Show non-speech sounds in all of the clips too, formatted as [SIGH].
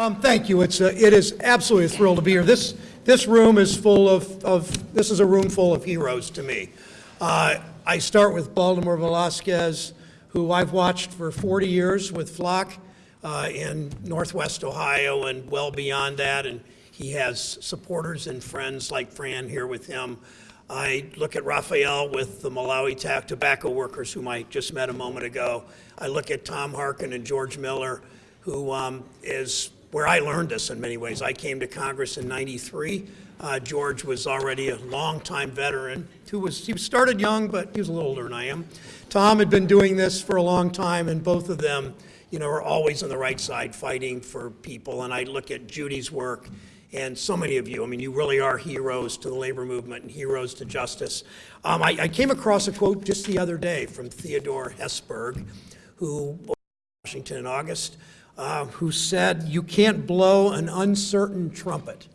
Um, Thank you. It's, a- it is absolutely a thrill to be here. This, this room is full of, of, this is a room full of heroes to me. Uh, I start with Baldemar Velasquez, who I've watched for 40 years with FLOC uh, in Northwest Ohio and well beyond that, and he has supporters and friends like Fran here with him. I look at Raphael with the Malawi Tac tobacco workers, whom I just met a moment ago. I look at Tom Harkin and George Miller, who um, is where I learned this in many ways. I came to Congress in 93. Uh, George was already a longtime veteran who was, he started young, but he was a little older than I am. Tom had been doing this for a long time, and both of them, you know, are always on the right side fighting for people. And I look at Judy's work and so many of you. I mean, you really are heroes to the labor movement and heroes to justice. Um, I, I came across a quote just the other day from Theodore Hesburgh, who was in Washington in August, uh, who said, "You can't blow an uncertain trumpet."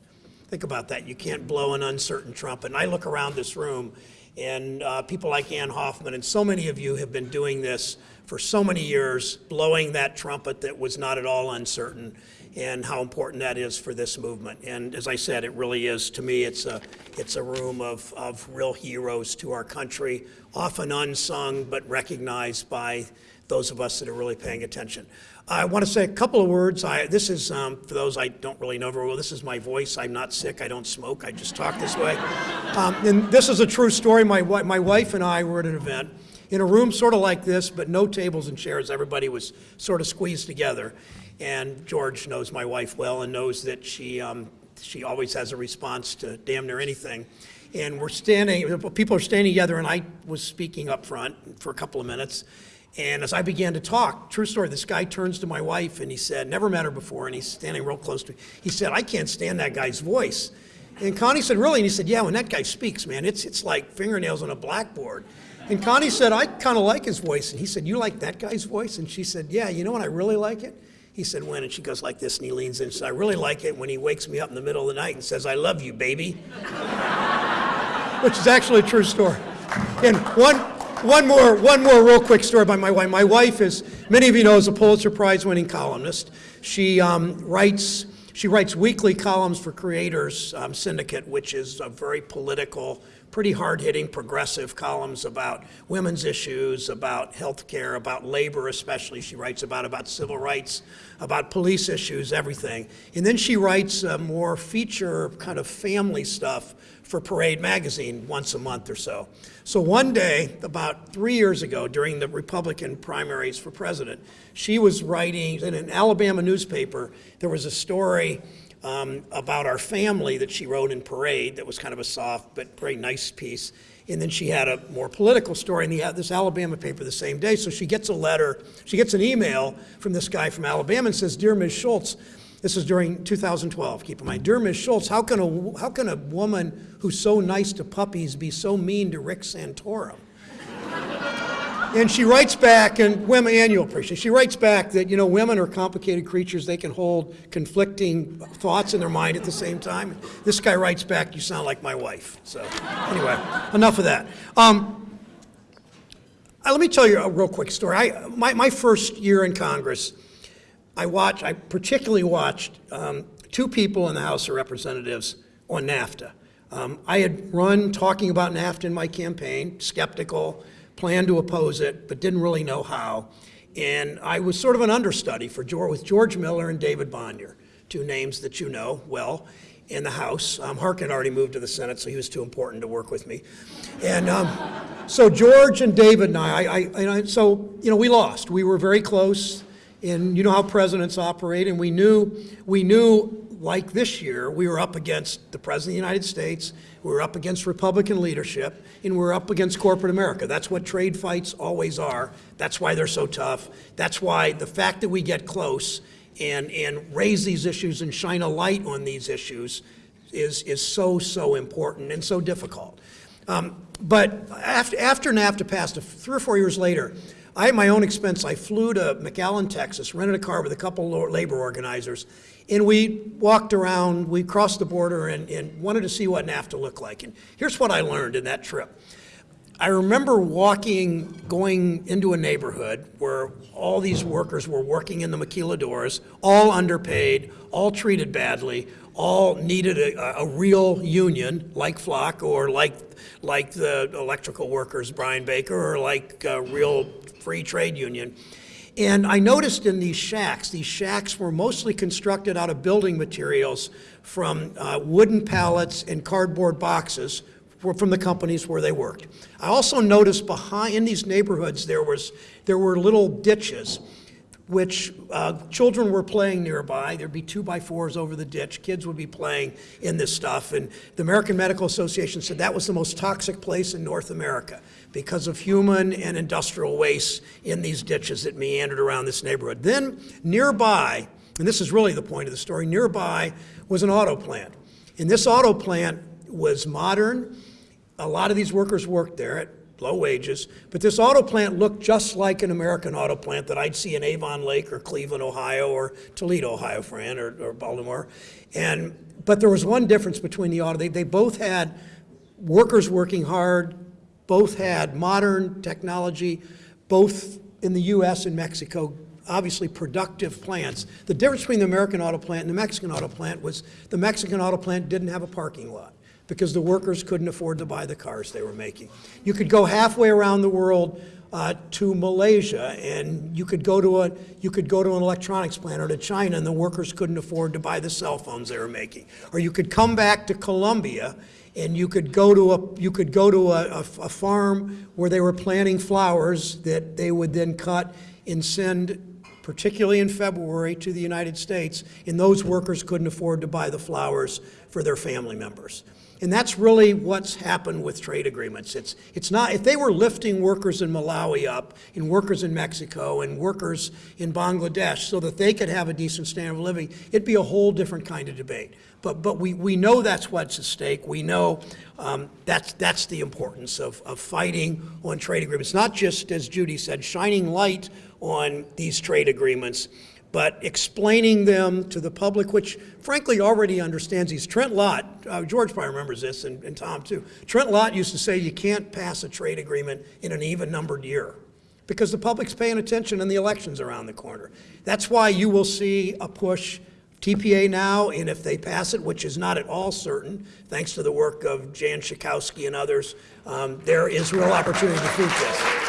Think about that. You can't blow an uncertain trumpet. And I look around this room, and uh, people like Ann Hoffman, and so many of you have been doing this for so many years, blowing that trumpet that was not at all uncertain, and how important that is for this movement. And as I said, it really is, to me, it's a, it's a room of, of real heroes to our country, often unsung, but recognized by those of us that are really paying attention. I want to say a couple of words. I, this is, um, for those I don't really know very well, this is my voice. I'm not sick. I don't smoke. I just talk this way. Um, and this is a true story. My, my wife and I were at an event in a room sort of like this, but no tables and chairs. Everybody was sort of squeezed together. And George knows my wife well and knows that she, um, she always has a response to damn near anything. And we're standing, people are standing together, and I was speaking up front for a couple of minutes. And as I began to talk, true story, this guy turns to my wife and he said, never met her before, and he's standing real close to me. He said, I can't stand that guy's voice. And Connie said, really? And he said, yeah, when that guy speaks, man, it's, it's like fingernails on a blackboard. And Connie said, I kind of like his voice. And he said, you like that guy's voice? And she said, yeah, you know what, I really like it? He said, when? And she goes like this, and he leans in and says, I really like it when he wakes me up in the middle of the night and says, I love you, baby. [LAUGHS] Which is actually a true story. And one, one more, one more real quick story by my wife. My wife is, many of you know, is a Pulitzer Prize winning columnist. She um, writes, she writes weekly columns for Creators um, Syndicate, which is a very political, pretty hard-hitting, progressive columns about women's issues, about health care, about labor especially. She writes about, about civil rights, about police issues, everything. And then she writes uh, more feature kind of family stuff for Parade magazine once a month or so. So one day, about three years ago, during the Republican primaries for president, she was writing in an Alabama newspaper, there was a story um, about our family that she wrote in Parade that was kind of a soft but very nice piece. And then she had a more political story in the, this Alabama paper the same day. So she gets a letter, she gets an email from this guy from Alabama and says, Dear Ms. Schultz, this is during 2012, keep in mind. Dear Ms. Schultz, how can, a, how can a woman who's so nice to puppies be so mean to Rick Santorum? And she writes back, and women, and you'll appreciate, she writes back that, you know, women are complicated creatures. They can hold conflicting thoughts in their mind at the same time. This guy writes back, you sound like my wife. So anyway, enough of that. Um, let me tell you a real quick story. I, my, my first year in Congress, I watched, I particularly watched um, two people in the House of Representatives on NAFTA. Um, I had run talking about NAFTA in my campaign, skeptical, planned to oppose it, but didn't really know how. And I was sort of an understudy for George, with George Miller and David Bonior, two names that you know well in the House. Um, Harkin already moved to the Senate, so he was too important to work with me. And um, so George and David and I, I, I, I, so, you know, we lost. We were very close, and you know how presidents operate, and we knew, we knew like this year, we were up against the President of the United States, we were up against Republican leadership, and we we're up against corporate America. That's what trade fights always are. That's why they're so tough. That's why the fact that we get close and, and raise these issues and shine a light on these issues is, is so, so important and so difficult. Um, but after, after NAFTA passed, three or four years later, I, at my own expense, I flew to McAllen, Texas, rented a car with a couple labor organizers, and we walked around, we crossed the border and, and wanted to see what NAFTA looked like. And here's what I learned in that trip. I remember walking, going into a neighborhood where all these workers were working in the maquiladoras, all underpaid, all treated badly, all needed a, a real union like FLOC or like, like the electrical workers, Brian Baker, or like a real free trade union. And I noticed in these shacks, these shacks were mostly constructed out of building materials from uh, wooden pallets and cardboard boxes from the companies where they worked. I also noticed behind, in these neighborhoods, there was, there were little ditches which uh, children were playing nearby. There'd be two by fours over the ditch. Kids would be playing in this stuff. And the American Medical Association said that was the most toxic place in North America because of human and industrial waste in these ditches that meandered around this neighborhood. Then nearby, and this is really the point of the story, nearby was an auto plant. And this auto plant was modern. A lot of these workers worked there at low wages, but this auto plant looked just like an American auto plant that I'd see in Avon Lake or Cleveland, Ohio, or Toledo, Ohio, Fran, or, or Baldemar. And, but there was one difference between the auto. They, they both had workers working hard, both had modern technology, both in the U.S. and Mexico, obviously productive plants. The difference between the American auto plant and the Mexican auto plant was the Mexican auto plant didn't have a parking lot because the workers couldn't afford to buy the cars they were making. You could go halfway around the world uh, to Malaysia, and you could go to a you could go to an electronics plant or to China, and the workers couldn't afford to buy the cell phones they were making. Or you could come back to Colombia, and you could go to a you could go to a, a, a farm where they were planting flowers that they would then cut and send particularly in February, to the United States, and those workers couldn't afford to buy the flowers for their family members. And that's really what's happened with trade agreements. It's, it's not, if they were lifting workers in Malawi up, and workers in Mexico, and workers in Bangladesh so that they could have a decent standard of living, it'd be a whole different kind of debate. But, but we, we know that's what's at stake. We know um, that's, that's the importance of, of fighting on trade agreements. Not just, as Judy said, shining light on these trade agreements, but explaining them to the public, which frankly already understands these. Trent Lott, uh, George probably remembers this, and, and Tom too. Trent Lott used to say you can't pass a trade agreement in an even numbered year because the public's paying attention and the election's around the corner. That's why you will see a push TPA now, and if they pass it, which is not at all certain, thanks to the work of Jan Schakowsky and others, um, there is real opportunity to defeat this.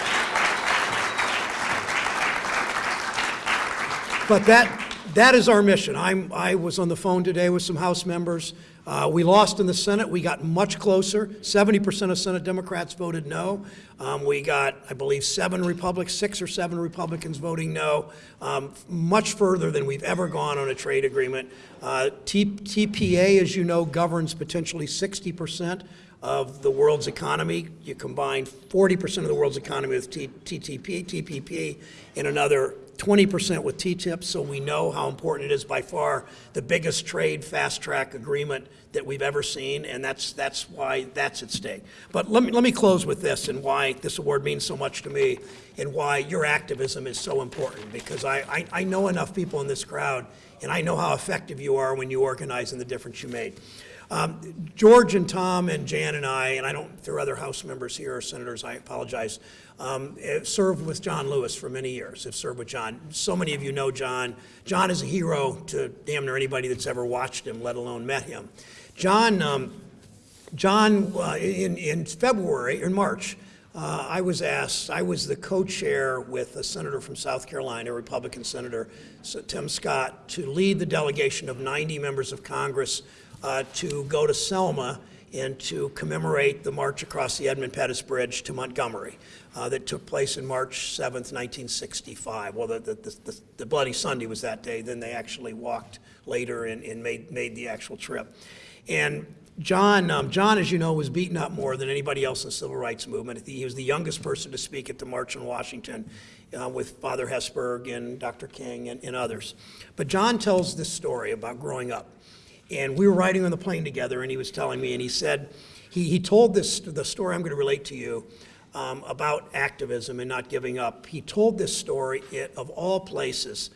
But that, that is our mission. I'm, I was on the phone today with some House members. Uh, we lost in the Senate. We got much closer. 70% of Senate Democrats voted no. Um, we got, I believe, seven Republicans, six or seven Republicans voting no, um, much further than we've ever gone on a trade agreement. Uh, TPA, as you know, governs potentially 60% of the world's economy. You combine 40% of the world's economy with TTP, TPP, and another 20% with TTIP, so we know how important it is by far the biggest trade fast track agreement that we've ever seen, and that's, that's why that's at stake. But let me, let me close with this and why this award means so much to me and why your activism is so important, because I, I, I know enough people in this crowd, and I know how effective you are when you organize and the difference you made. Um, George and Tom and Jan and I, and I don't, if there are other House members here or senators, I apologize, um, served with John Lewis for many years, have served with John. So many of you know John. John is a hero to damn near anybody that's ever watched him, let alone met him. John, um, John uh, in, in February, in March, uh, I was asked, I was the co-chair with a senator from South Carolina, a Republican senator, Tim Scott, to lead the delegation of 90 members of Congress uh, to go to Selma and to commemorate the march across the Edmund Pettus Bridge to Montgomery uh, that took place in March 7th, 1965. Well, the, the, the, the, Bloody Sunday was that day. Then they actually walked later and, and made, made the actual trip. And John, um, John, as you know, was beaten up more than anybody else in the civil rights movement. He was the youngest person to speak at the March in Washington uh, with Father Hesburgh and Dr. King and, and others. But John tells this story about growing up. And we were riding on the plane together, and he was telling me, and he said, he, he told this, the story I'm going to relate to you um, about activism and not giving up. He told this story, it, of all places,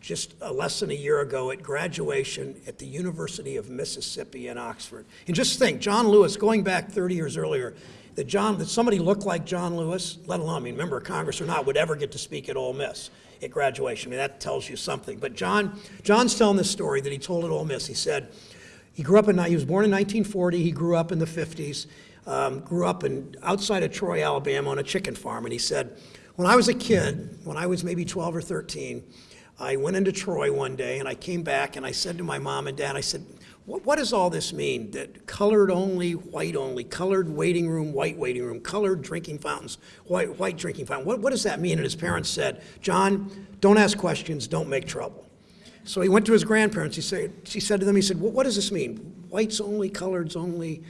just uh, less than a year ago at graduation at the University of Mississippi in Oxford. And just think, John Lewis, going back 30 years earlier, that John, that somebody looked like John Lewis, let alone, I mean, member of Congress or not, would ever get to speak at Ole Miss at graduation. I mean, that tells you something. But John, John's telling this story that he told at Ole Miss. He said, he grew up in, he was born in 1940, he grew up in the 50s, um, grew up in, outside of Troy, Alabama on a chicken farm. And he said, when I was a kid, when I was maybe 12 or 13, I went into Troy one day and I came back and I said to my mom and dad, I said, what, does all this mean? That colored only, white only, colored waiting room, white waiting room, colored drinking fountains, white, white drinking fountain. What, what does that mean? And his parents said, John, don't ask questions, don't make trouble. So he went to his grandparents. He said, she said to them, he said, what, does this mean? Whites only, coloreds only.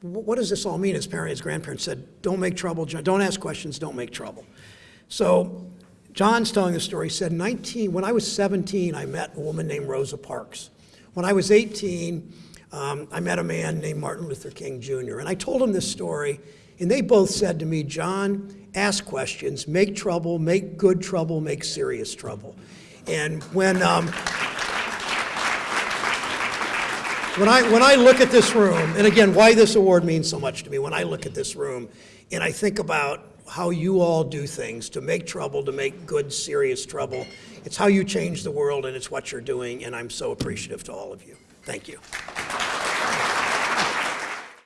Wh- What does this all mean? His parents, his grandparents said, don't make trouble, John. don't ask questions, don't make trouble. So John's telling the story. He said, 19, when I was 17, I met a woman named Rosa Parks. When I was 18, um, I met a man named Martin Luther King Jr. And I told him this story, and they both said to me, John, ask questions, make trouble, make good trouble, make serious trouble. And when, um, when I, when I look at this room, and again, why this award means so much to me, when I look at this room and I think about how you all do things to make trouble, to make good, serious trouble, it's how you change the world and it's what you're doing, and I'm so appreciative to all of you. Thank you.